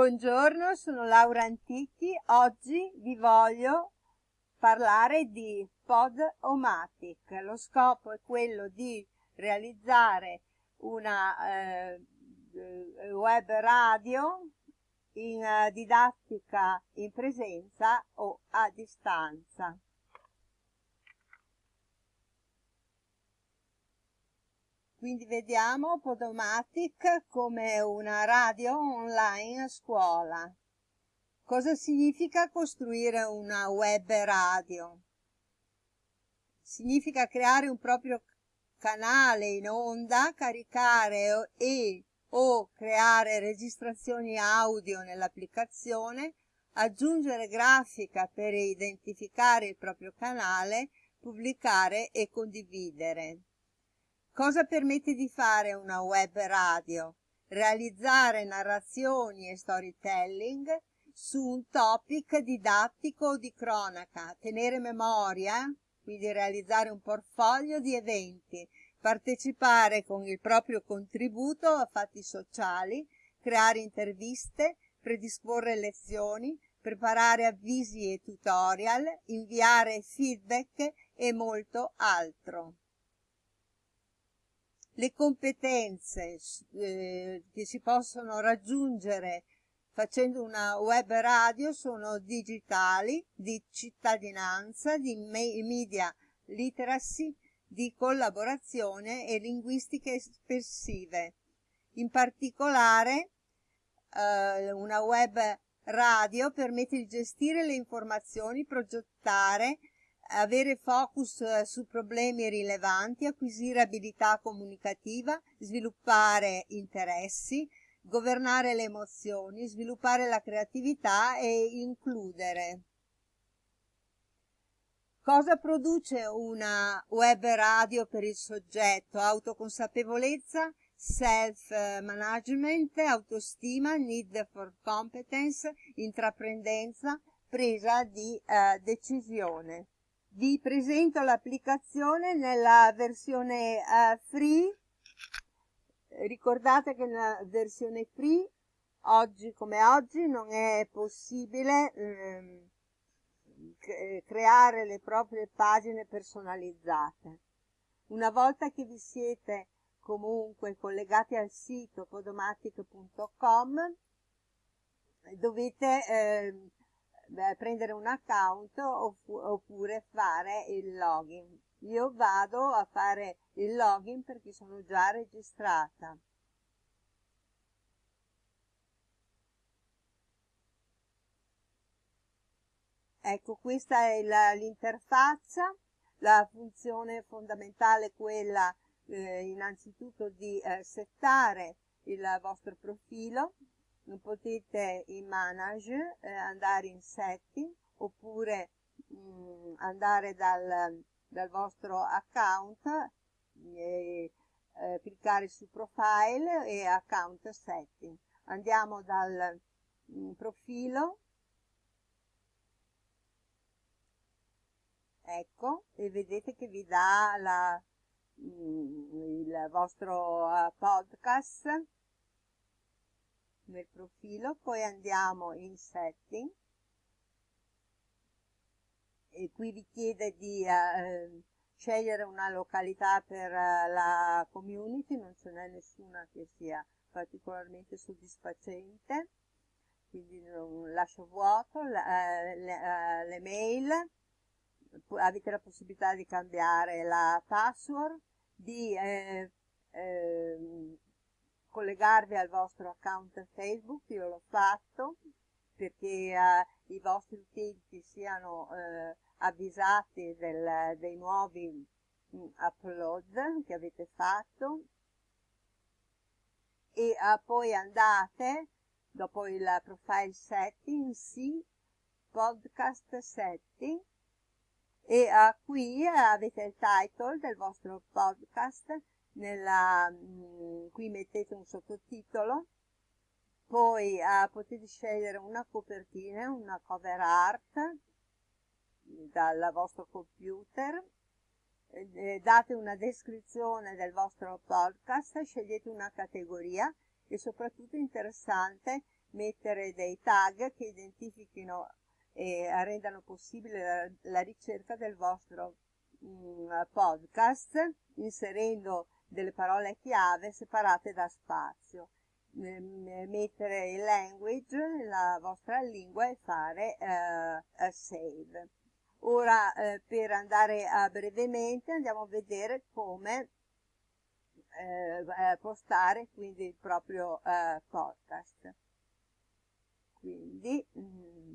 Buongiorno, sono Laura Antichi. Oggi vi voglio parlare di Podomatic. Lo scopo è quello di realizzare una eh, web radio in uh, didattica in presenza o a distanza. Quindi vediamo Podomatic come una radio online a scuola. Cosa significa costruire una web radio? Significa creare un proprio canale in onda, caricare e o creare registrazioni audio nell'applicazione, aggiungere grafica per identificare il proprio canale, pubblicare e condividere. Cosa permette di fare una web radio? Realizzare narrazioni e storytelling su un topic didattico o di cronaca, tenere memoria, quindi realizzare un portfolio di eventi, partecipare con il proprio contributo a fatti sociali, creare interviste, predisporre lezioni, preparare avvisi e tutorial, inviare feedback e molto altro le competenze eh, che si possono raggiungere facendo una web radio sono digitali, di cittadinanza, di media literacy, di collaborazione e linguistiche espressive. In particolare eh, una web radio permette di gestire le informazioni, progettare avere focus eh, su problemi rilevanti, acquisire abilità comunicativa, sviluppare interessi, governare le emozioni, sviluppare la creatività e includere. Cosa produce una web radio per il soggetto? Autoconsapevolezza, self-management, autostima, need for competence, intraprendenza, presa di eh, decisione vi presento l'applicazione nella versione uh, free. Ricordate che nella versione free oggi come oggi non è possibile ehm, creare le proprie pagine personalizzate. Una volta che vi siete comunque collegati al sito podomatic.com dovete eh, beh, prendere un account oppure fare il login. Io vado a fare il login perché sono già registrata. Ecco, questa è l'interfaccia, la funzione fondamentale è quella eh, innanzitutto di eh, settare il vostro profilo, potete in manage eh, andare in setting oppure mh, mm, andare dal, dal, vostro account e eh, cliccare su profile e account setting. Andiamo dal mh, mm, profilo. Ecco e vedete che vi dà la, mh, mm, il vostro uh, podcast nel profilo, poi andiamo in setting. E qui vi chiede di eh, scegliere una località per eh, la community, non ce n'è nessuna che sia particolarmente soddisfacente, quindi non lascio vuoto, eh, le, eh, le mail, avete la possibilità di cambiare la password, di eh, eh, collegarvi al vostro account Facebook, io l'ho fatto perché eh, i vostri utenti siano eh, avvisati del, dei nuovi mh, mm, upload che avete fatto. E eh, poi andate dopo il profile setting, sì, podcast setting e uh, qui avete il title del vostro podcast nella, mm, qui mettete un sottotitolo, poi eh, potete scegliere una copertina, una cover art dal vostro computer, eh, date una descrizione del vostro podcast, scegliete una categoria e soprattutto interessante mettere dei tag che identifichino e rendano possibile la, la ricerca del vostro mh, mm, podcast inserendo delle parole chiave separate da spazio mettere il language, la vostra lingua e fare uh, save. Ora eh, per andare a brevemente andiamo a vedere come eh, postare quindi il proprio eh, podcast. Quindi mm,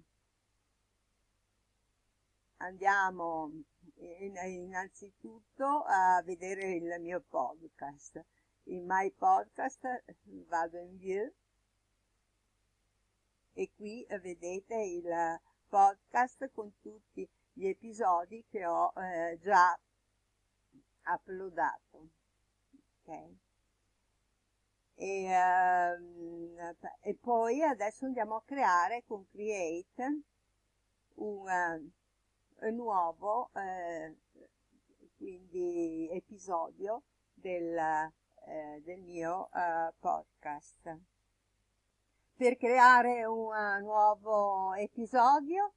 andiamo in, innanzitutto a vedere il mio podcast. In My Podcast vado in View e qui vedete il podcast con tutti gli episodi che ho eh, già uploadato. Okay. E, ehm, e, poi adesso andiamo a creare con Create un nuovo eh, quindi episodio del, eh, del mio podcast. Per creare un nuovo episodio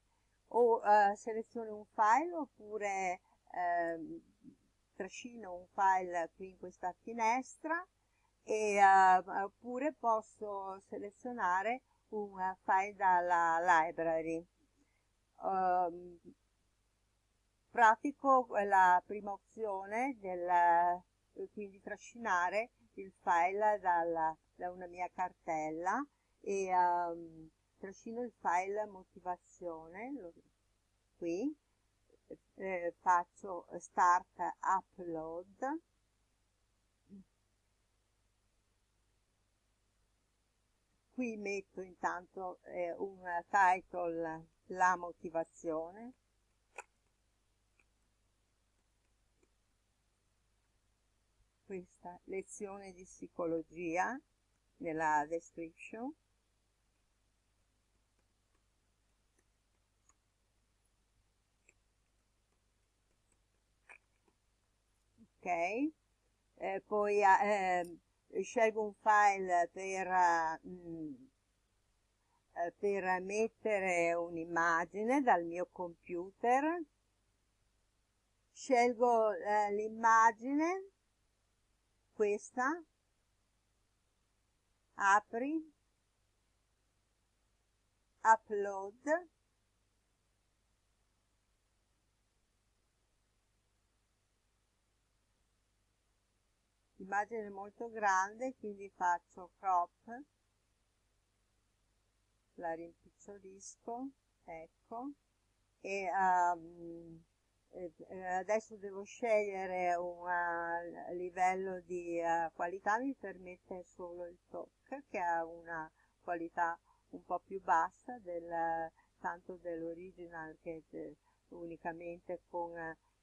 o seleziono un file oppure uh, trascino un file qui in questa finestra e, uh, oppure posso selezionare un file dalla library. Um, pratico la prima opzione del quindi trascinare il file dalla, da una mia cartella e um, trascino il file motivazione lo, qui eh, faccio start upload. Qui metto intanto eh, un title la motivazione questa lezione di psicologia nella description. Eh, poi eh, scelgo un file per, mm, eh, per mettere un'immagine dal mio computer. Scelgo eh, l'immagine questa apri upload l'immagine è molto grande quindi faccio crop la rimpiccolisco ecco e um, adesso devo scegliere un uh, livello di uh, qualità mi permette solo il talk che ha una qualità un po' più bassa del, tanto dell'original che de, unicamente con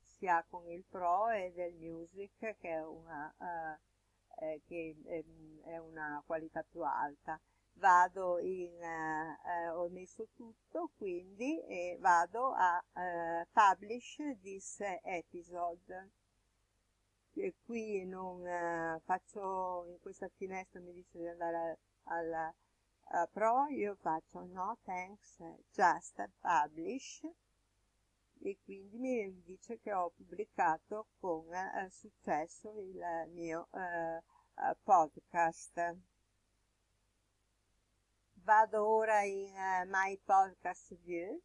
sia con il Pro e del Music che è una, uh, eh, che è, è una qualità più alta vado in uh, uh, ho messo tutto quindi e vado a uh, publish this episode e qui non faccio in questa finestra mi dice di andare al pro io faccio no thanks just publish e quindi mi dice che ho pubblicato con eh, successo il mio eh, eh, podcast. Vado ora in uh, My Podcast View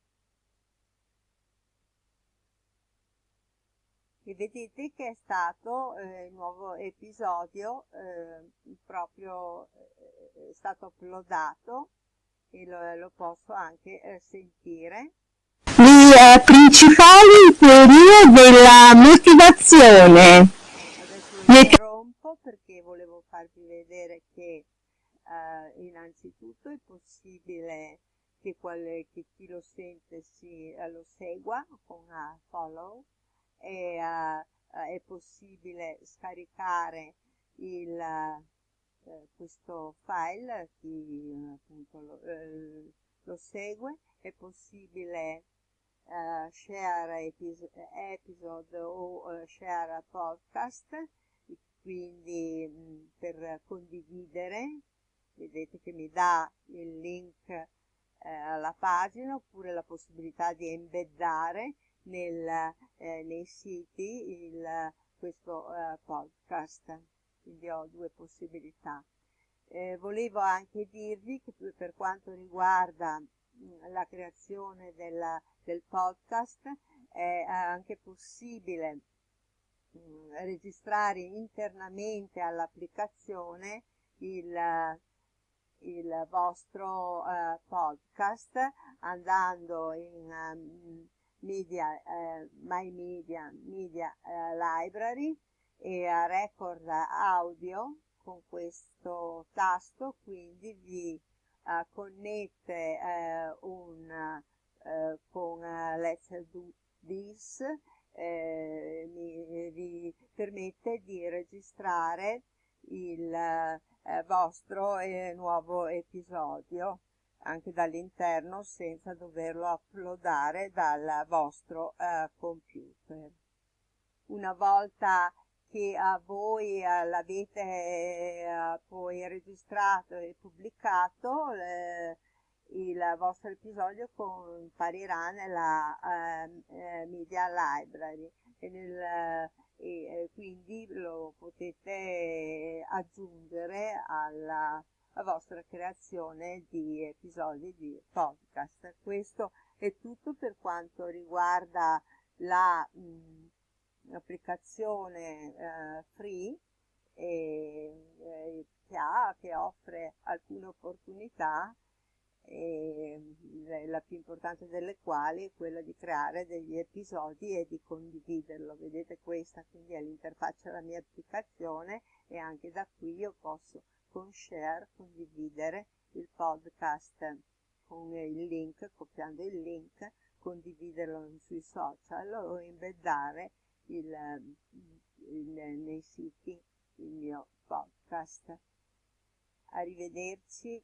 e vedete che è stato eh, il nuovo episodio eh, proprio eh, è stato uploadato e lo, lo posso anche eh, sentire i eh, principali teorie della motivazione. Adesso lo interrompo perché volevo farvi vedere che eh, innanzitutto è possibile che, quale, che, chi lo sente si, eh, lo segua con uh, follow e uh, è possibile scaricare il, uh, questo file chi appunto lo, lo segue. È possibile uh, share episode, episode o uh, share podcast, quindi mh, mm, per condividere vedete che mi dà il link eh, alla pagina oppure la possibilità di embeddare nel, eh, nei siti il, questo eh, podcast. Quindi ho due possibilità. Eh, volevo anche dirvi che per quanto riguarda mh, la creazione della, del podcast è anche possibile mh, registrare internamente all'applicazione il, il vostro uh, podcast andando in um, media, uh, My Media, Media uh, Library e a Record Audio con questo tasto quindi vi connette un, con Let's Do This eh, mi, vi permette di registrare il eh, vostro eh, nuovo episodio anche dall'interno senza doverlo uploadare dal vostro eh, computer. Una volta che a voi eh, l'avete eh, poi registrato e pubblicato, eh, il vostro episodio comparirà nella Media Library e, nel, e quindi lo potete aggiungere alla, vostra creazione di episodi di podcast. Questo è tutto per quanto riguarda la l'applicazione eh, free e, eh, che, ha, che offre alcune opportunità la più importante delle quali è quella di creare degli episodi e di condividerlo. Vedete questa quindi è l'interfaccia della mia applicazione e anche da qui io posso con share condividere il podcast con il link, copiando il link, condividerlo sui social o embeddare il, il, nei siti il mio podcast. Arrivederci